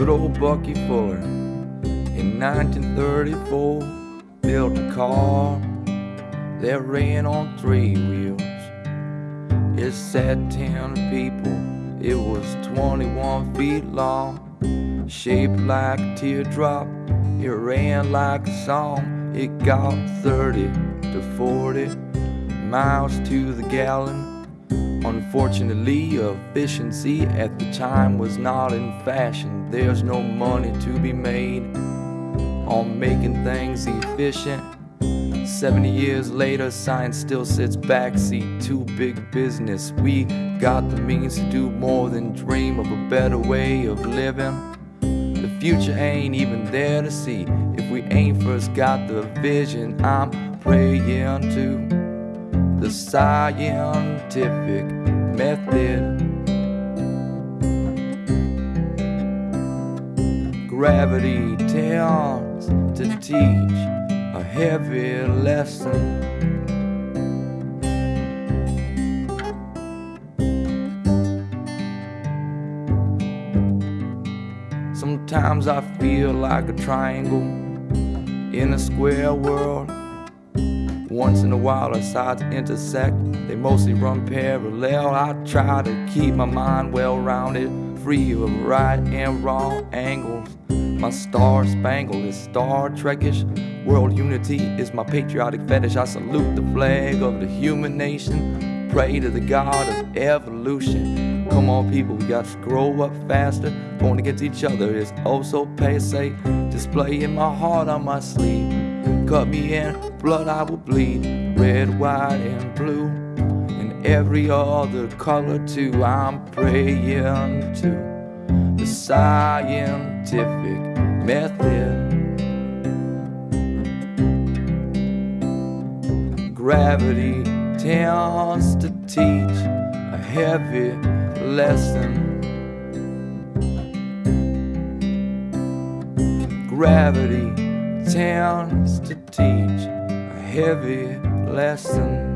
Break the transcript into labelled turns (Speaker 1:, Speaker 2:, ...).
Speaker 1: Good old Bucky Fuller in 1934 built a car that ran on three wheels. It sat 10 people, it was 21 feet long, shaped like a teardrop. It ran like a song, it got 30 to 40 miles to the gallon. Unfortunately, efficiency at the time was not in fashion. There's no money to be made on making things efficient. 70 years later, science still sits backseat to big business. We got the means to do more than dream of a better way of living. The future ain't even there to see if we ain't first got the vision. I'm praying to the scientific method. Gravity tends to teach a heavy lesson. Sometimes I feel like a triangle in a square world. Once in a while, our sides intersect. They mostly run parallel. I try to keep my mind well rounded, free of right and wrong angles. My star spangled is Star Trekish. World unity is my patriotic fetish. I salute the flag of the human nation. Pray to the God of evolution. Come on, people, we got to grow up faster. Going against each other is oh so passe. Displaying my heart on my sleeve. Cut me in, blood I will bleed. Red, white, and blue. And every other color too. I'm praying to the scientific method. Gravity tends to teach a heavy lesson. Gravity tends to teach a heavy lesson.